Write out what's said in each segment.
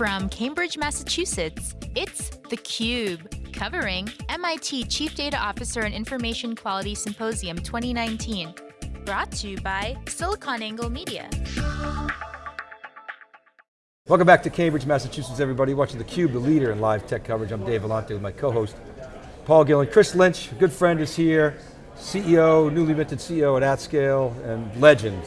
From Cambridge, Massachusetts, it's theCUBE, covering MIT Chief Data Officer and Information Quality Symposium 2019. Brought to you by SiliconANGLE Media. Welcome back to Cambridge, Massachusetts, everybody. Watching theCUBE, the leader in live tech coverage. I'm Dave Vellante with my co-host, Paul Gillin. Chris Lynch, good friend is here. CEO, newly minted CEO at AtScale, and legend.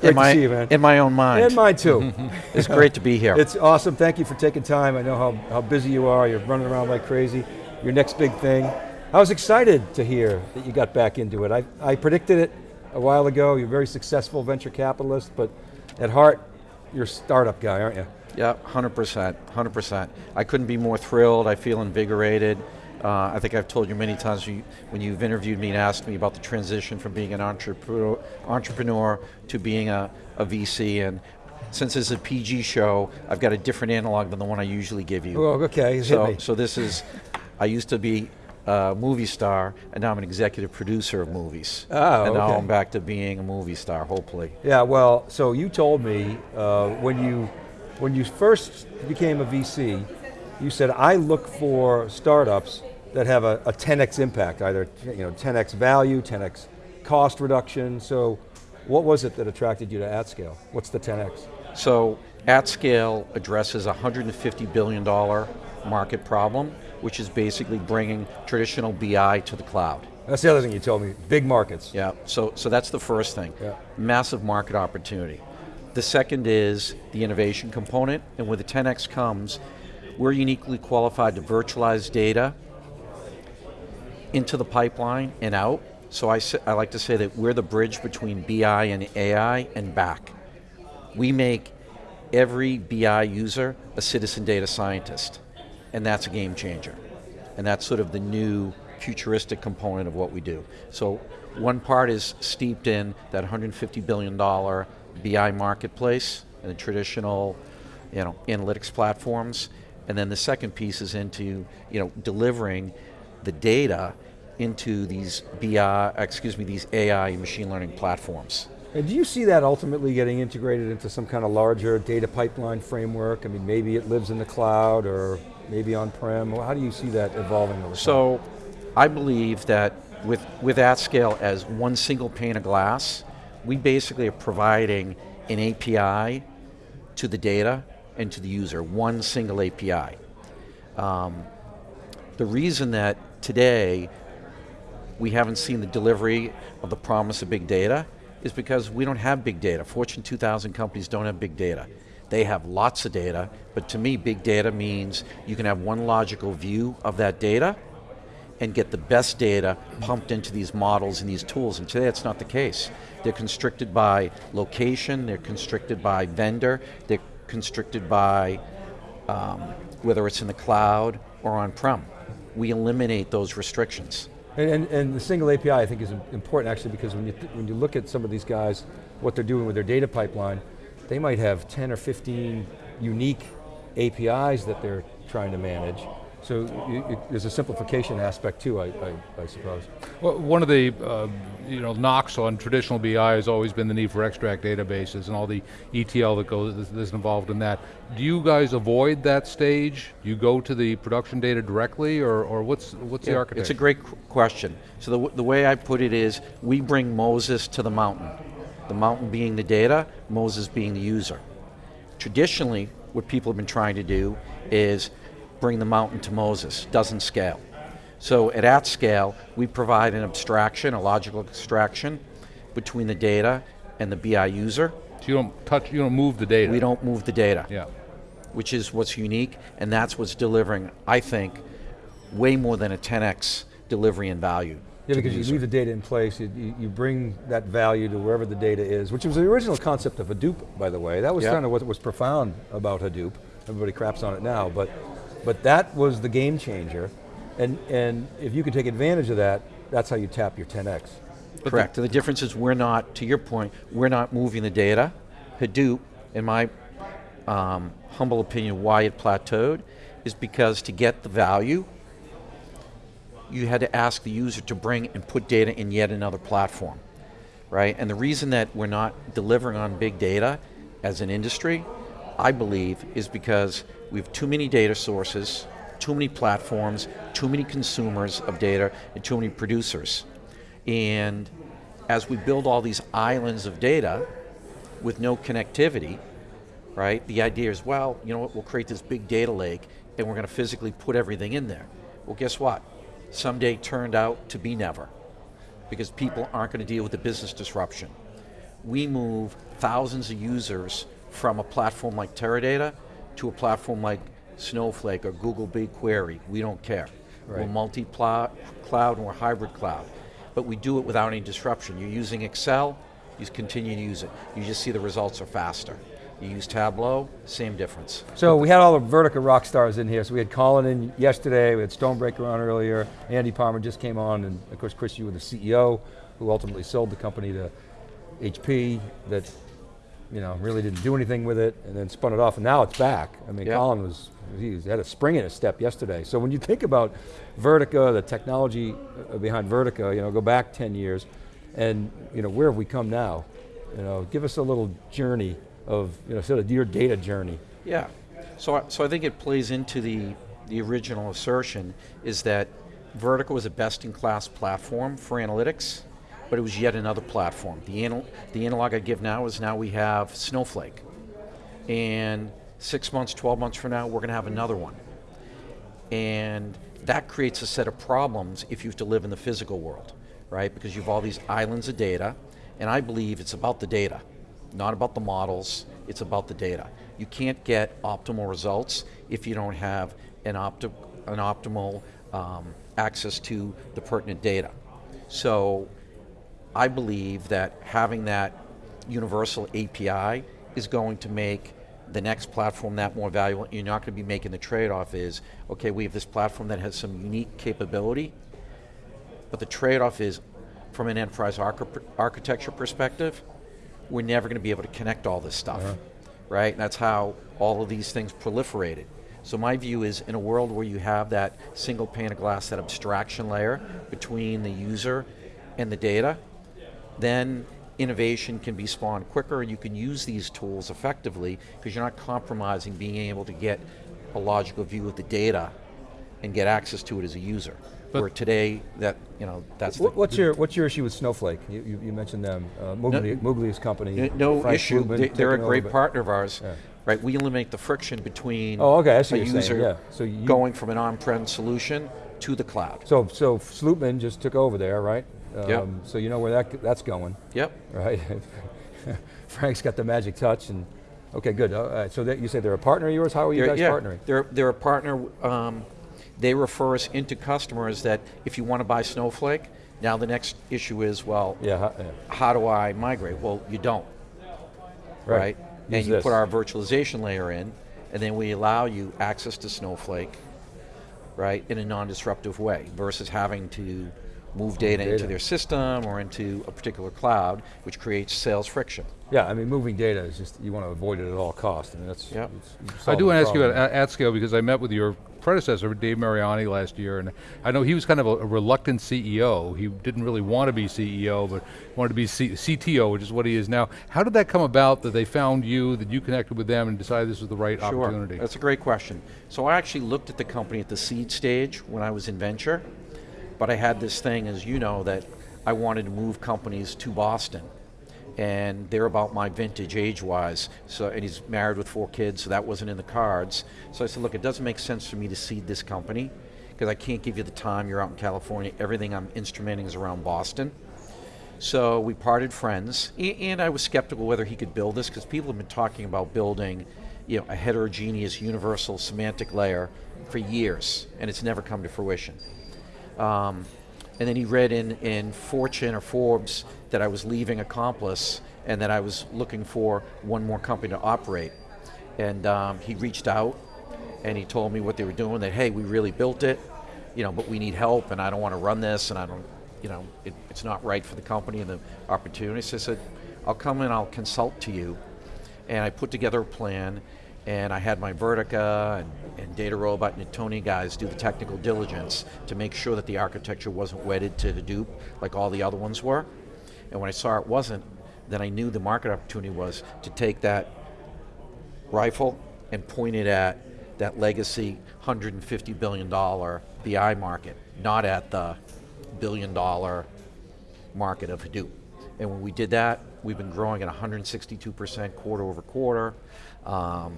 Great in my, to see you, man. In my own mind. And mine too. it's great to be here. It's awesome, thank you for taking time. I know how, how busy you are, you're running around like crazy. Your next big thing. I was excited to hear that you got back into it. I, I predicted it a while ago, you're a very successful venture capitalist, but at heart, you're a startup guy, aren't you? Yeah, 100%, 100%. I couldn't be more thrilled, I feel invigorated. Uh, I think I've told you many times you, when you've interviewed me and asked me about the transition from being an entrepreneur, entrepreneur to being a, a VC, and since it's a PG show, I've got a different analog than the one I usually give you. Oh, okay, so, so this is, I used to be a movie star, and now I'm an executive producer of movies. Oh, And now. I'm back to being a movie star, hopefully. Yeah, well, so you told me uh, when you when you first became a VC, you said I look for startups that have a, a 10x impact, either you know 10x value, 10x cost reduction. So, what was it that attracted you to AtScale? What's the 10x? So, AtScale addresses a $150 billion market problem, which is basically bringing traditional BI to the cloud. That's the other thing you told me. Big markets. Yeah, so, so that's the first thing. Yeah. Massive market opportunity. The second is the innovation component, and with the 10x comes, we're uniquely qualified to virtualize data into the pipeline and out. So I, I like to say that we're the bridge between BI and AI and back. We make every BI user a citizen data scientist, and that's a game changer. And that's sort of the new futuristic component of what we do. So one part is steeped in that $150 billion BI marketplace and the traditional you know, analytics platforms. And then the second piece is into you know, delivering the data into these BI, excuse me, these AI and machine learning platforms. And do you see that ultimately getting integrated into some kind of larger data pipeline framework? I mean, maybe it lives in the cloud or maybe on-prem. How do you see that evolving over time? So, I believe that with, with AtScale as one single pane of glass, we basically are providing an API to the data and to the user, one single API. Um, the reason that today we haven't seen the delivery of the promise of big data is because we don't have big data. Fortune 2000 companies don't have big data. They have lots of data, but to me big data means you can have one logical view of that data and get the best data pumped into these models and these tools, and today that's not the case. They're constricted by location, they're constricted by vendor, they're constricted by um, whether it's in the cloud or on-prem. We eliminate those restrictions. And, and, and the single API I think is important actually because when you, when you look at some of these guys, what they're doing with their data pipeline, they might have 10 or 15 unique APIs that they're trying to manage. So you, you, there's a simplification aspect too, I, I, I suppose. Well, one of the uh, you know knocks on traditional BI has always been the need for extract databases and all the ETL that goes that's involved in that. Do you guys avoid that stage? Do you go to the production data directly, or, or what's what's the architecture? It's a great qu- question. So the, w- the way I put it is, we bring Moses to the mountain. The mountain being the data, Moses being the user. Traditionally, what people have been trying to do is bring the mountain to Moses, doesn't scale. So at at scale, we provide an abstraction, a logical abstraction, between the data and the BI user. So you don't touch, you don't move the data. We don't move the data Yeah. which is what's unique, and that's what's delivering, I think, way more than a 10x delivery and value. Yeah, because you leave the data in place, you, you, you bring that value to wherever the data is, which was the original concept of Hadoop, by the way. That was Yeah. kind of what was profound about Hadoop. Everybody craps on it now, but, but that was the game changer. And, and if you can take advantage of that, that's how you tap your 10x. Correct, and the difference is we're not, to your point, we're not moving the data. Hadoop, in my um, humble opinion, why it plateaued, is because to get the value, you had to ask the user to bring and put data in yet another platform, right? And the reason that we're not delivering on big data as an industry I believe, is because we have too many data sources, too many platforms, too many consumers of data, and too many producers. And as we build all these islands of data with no connectivity, right, the idea is, well, you know what, we'll create this big data lake and we're going to physically put everything in there. Well, guess what? Someday turned out to be never because people aren't going to deal with the business disruption. We move thousands of users from a platform like Teradata to a platform like Snowflake or Google BigQuery. We don't care. Right. We're multi-cloud and we're hybrid cloud. But we do it without any disruption. You're using Excel, you continue to use it. You just see the results are faster. You use Tableau, same difference. So we had all the Vertica rock stars in here. So we had Colin in yesterday, we had Stonebraker on earlier, Andy Palmer just came on, and of course Chris, you were the CEO, who ultimately sold the company to HP, that you know, really didn't do anything with it, and then spun it off, and now it's back. I mean. Colin was, he had a spring in his step yesterday. So when you think about Vertica, the technology uh, behind Vertica, you know, go back 10 years, and you know, where have we come now? You know, give us a little journey of you know, sort of your data journey. Yeah, so, so I think it plays into the, the original assertion is that Vertica was a best-in-class platform for analytics, but it was yet another platform. The, anal the analog I give now is now we have Snowflake. And six months, 12 months from now, we're going to have another one. And that creates a set of problems if you have to live in the physical world, right? Because you have all these islands of data, and I believe it's about the data not about the models, it's about the data. You can't get optimal results if you don't have an, opti an optimal um, access to the pertinent data. So I believe that having that universal API is going to make the next platform that more valuable. You're not going to be making the trade-off is, okay, we have this platform that has some unique capability, but the trade-off is, from an enterprise architecture perspective, we're never going to be able to connect all this stuff, uh-huh. right? And that's how all of these things proliferated. So my view is in a world where you have that single pane of glass, that abstraction layer between the user and the data, then innovation can be spawned quicker and you can use these tools effectively because you're not compromising being able to get a logical view of the data and get access to it as a user. But Where today, that you know, that's what's your what's your issue with Snowflake? You, you, you mentioned them, uh, Moogly, no, company. No issue. They, are a great partner of ours. Yeah. Right, we eliminate the friction between oh, okay, a user saying, yeah. so you, going from an on-prem solution to the cloud. So, so Slootman just took over there, right? Um, yep. So you know where that that's going. Yep. Right. Frank's got the magic touch, and okay, good. Uh, so that you say they're a partner of yours. How are you they're, guys yeah, partnering? They're they're a partner. Um, they refer us into customers that if you want to buy Snowflake, now the next issue is, well, yeah, how, yeah. how do I migrate? Well, you don't, right? right? And you this. put our virtualization layer in, and then we allow you access to Snowflake, right, in a non-disruptive way, versus having to move data, data, into their system or into a particular cloud, which creates sales friction. Yeah, I mean, moving data is just, you want to avoid it at all costs. I mean, that's, yep. I do want to ask you about at scale because I met with your predecessor, Dave Mariani, last year, and I know he was kind of a, a, reluctant CEO. He didn't really want to be CEO, but wanted to be C CTO, which is what he is now. How did that come about that they found you, that you connected with them and decided this was the right sure. opportunity? That's a great question. So I actually looked at the company at the seed stage when I was in venture, but I had this thing, as you know, that I wanted to move companies to Boston. And they're about my vintage age-wise. So, and he's married with four kids, so that wasn't in the cards. So I said, look, it doesn't make sense for me to seed this company because I can't give you the time. You're out in California. Everything I'm instrumenting is around Boston. So we parted friends, and I was skeptical whether he could build this because people have been talking about building, you know, a heterogeneous universal semantic layer for years, and it's never come to fruition. Um, and then he read in, in Fortune or Forbes that I was leaving Accomplice and that I was looking for one more company to operate. And um, he reached out and he told me what they were doing, that, hey, we really built it, you know, but we need help and I don't want to run this and I don't, you know, it, it's not right for the company and the opportunity. So I said, I'll come and I'll consult to you. And I put together a plan and I had my Vertica and, and DataRobot and Tony guys do the technical diligence to make sure that the architecture wasn't wedded to Hadoop like all the other ones were. And when I saw it wasn't, then I knew the market opportunity was to take that rifle and point it at that legacy $150 billion BI market, not at the billion dollar market of Hadoop. And when we did that, we've been growing at 162% quarter over quarter. Um,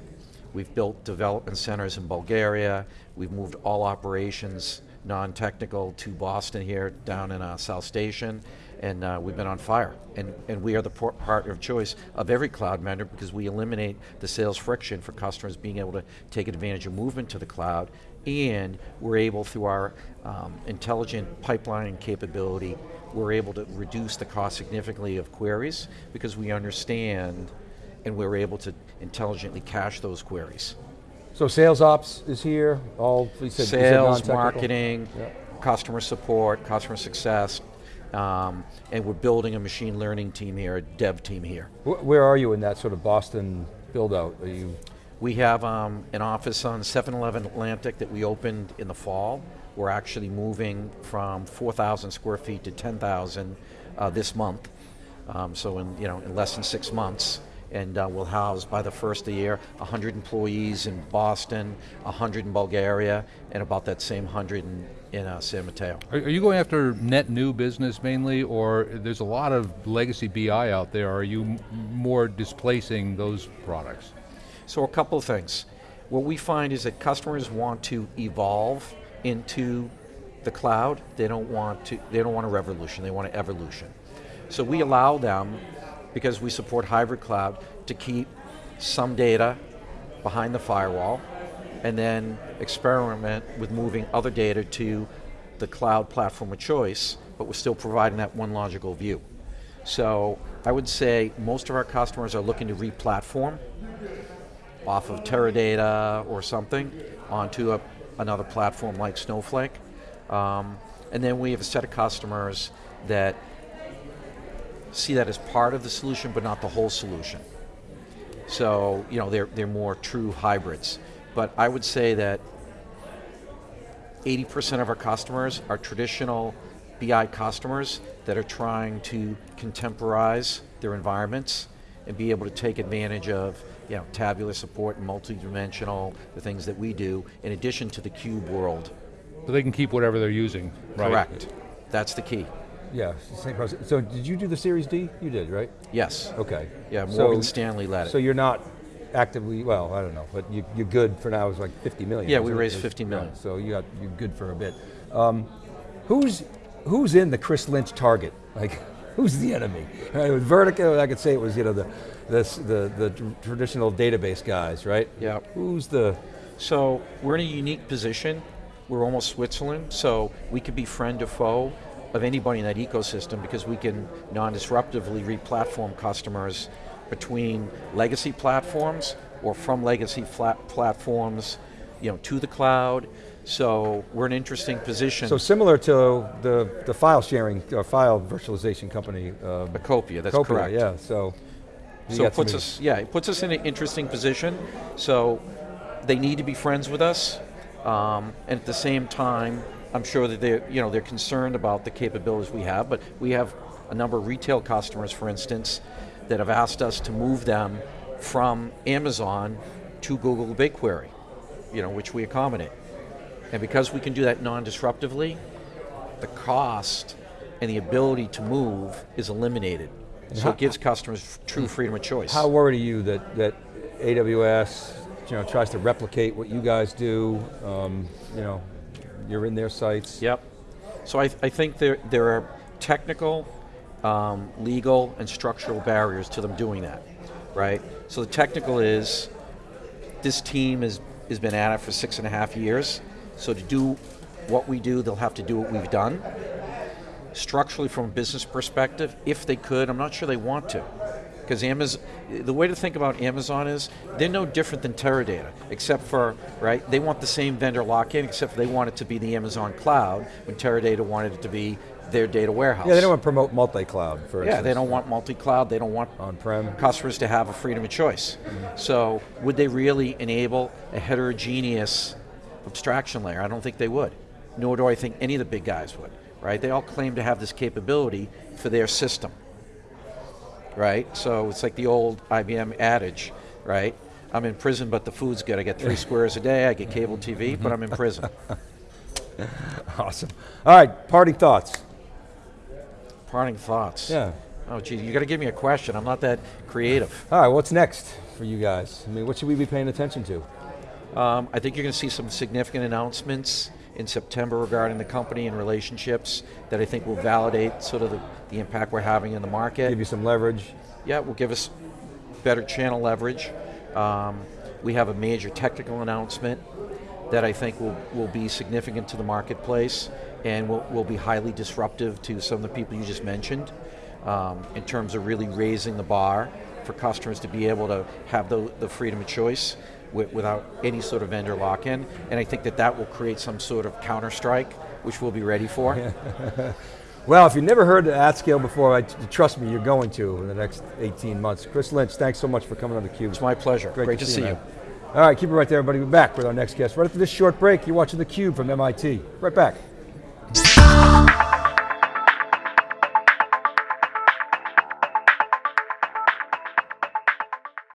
we've built development centers in Bulgaria. We've moved all operations, non-technical, to Boston here, down in uh, South Station, and uh, we've been on fire. And, and we are the partner of choice of every cloud vendor because we eliminate the sales friction for customers being able to take advantage of movement to the cloud, and we're able, through our um, intelligent pipelining capability, we're able to reduce the cost significantly of queries because we understand and we're able to intelligently cache those queries. So sales ops is here, all, said, Sales, marketing, yeah. customer support, customer success, um, and we're building a machine learning team here, a dev team here. Where are you in that sort of Boston build out? Are you? We have um, an office on 711 Atlantic that we opened in the fall. We're actually moving from 4,000 square feet to 10,000 uh, this month. Um, so in, you know, in less than six months and uh, we'll house by the first of the year 100 employees in Boston, 100 in Bulgaria, and about that same 100 in, in uh, San Mateo. Are, are, you going after net new business mainly, or there's a lot of legacy BI out there? Are you more displacing those products? So a couple of things. What we find is that customers want to evolve into the cloud. They don't want to. They don't want a revolution. They want an evolution. So we allow them, because we support hybrid cloud, to keep some data behind the firewall, and then experiment with moving other data to the cloud platform of choice, but we're still providing that one logical view. So I would say most of our customers are looking to re-platform off of Teradata or something onto a, another platform like Snowflake. Um, and then we have a set of customers that see that as part of the solution but not the whole solution. So, you know, they're, they're more true hybrids. But I would say that 80% of our customers are traditional BI customers that are trying to contemporize their environments and be able to take advantage of you know, tabular support and multi-dimensional, the things that we do, in addition to the cube world. So they can keep whatever they're using, right? Correct. That's the key. Yeah, same process. So did you do the Series D? You did, right? Yes. Okay. Yeah, Morgan so, Stanley led it. So you're not actively, well, I don't know, but you, are good for now, it's like 50 million. Yeah, we raised 50 million. Yeah, so you got, you're good for a bit. Um, who's, who's in the Chris Lynch target? Like, who's the enemy? Right, with Vertica, I could say it was you know the, this, the, the traditional database guys, right? Yeah. Who's the? So we're in a unique position. We're almost Switzerland, so we could be friend or foe of anybody in that ecosystem because we can non-disruptively re-platform customers between legacy platforms or from legacy flat platforms you know, to the cloud, so we're in an interesting position. So similar to the, the file sharing, uh, file virtualization company. Um, Acopia, that's Acopia, correct. yeah, so. So it puts us, yeah, it puts us in an interesting position. So they need to be friends with us, um, and at the same time, I'm sure that they're, you know, they're concerned about the capabilities we have, but we have a number of retail customers, for instance, that have asked us to move them from Amazon to Google BigQuery, you know, which we accommodate. And because we can do that non-disruptively, the cost and the ability to move is eliminated. And so how, it gives customers true freedom of choice. How worried are you that, that AWS you know, tries to replicate what you guys do? Um, you know, you're in their sights. Yep. So I, I think there, there are technical, um, legal, and structural barriers to them doing that, right? So the technical is, this team has, has been at it for six and a half years. So to do what we do, they'll have to do what we've done. Structurally, from a business perspective, if they could, I'm not sure they want to. Because Amazon, the way to think about Amazon is they're no different than Teradata, except for, right, they want the same vendor lock-in, except they want it to be the Amazon cloud, when Teradata wanted it to be their data warehouse. Yeah, they don't want to promote multi-cloud, for Yeah, they don't want multi-cloud, they don't want on-prem customers to have a freedom of choice. Mm -hmm. So would they really enable a heterogeneous abstraction layer. I don't think they would. Nor do I think any of the big guys would, right? They all claim to have this capability for their system, right? So it's like the old IBM adage, right? I'm in prison, but the food's good. I get three squares a day. I get cable TV, but I'm in prison. Awesome. All right, parting thoughts. Parting thoughts. Yeah. Oh, gee, you got to give me a question. I'm not that creative. All right, what's next for you guys? I mean, what should we be paying attention to? Um, I think you're going to see some significant announcements in September regarding the company and relationships that I think will validate sort of the, the impact we're having in the market. Give you some leverage. Yeah, will give us better channel leverage. Um, we have a major technical announcement that I think will, will be significant to the marketplace and will, will be highly disruptive to some of the people you just mentioned um, in terms of really raising the bar for customers to be able to have the, the freedom of choice wi- without any sort of vendor lock-in. And I think that that will create some sort of counter-strike, which we'll be ready for. Well, if you've never heard of AtScale before, I, trust me, you're going to in the next 18 months. Chris Lynch, thanks so much for coming on theCUBE. It's my pleasure. Great, to, see you. man. All right, keep it right there, everybody. We're back with our next guest. Right after this short break, you're watching theCUBE from MIT. Right back.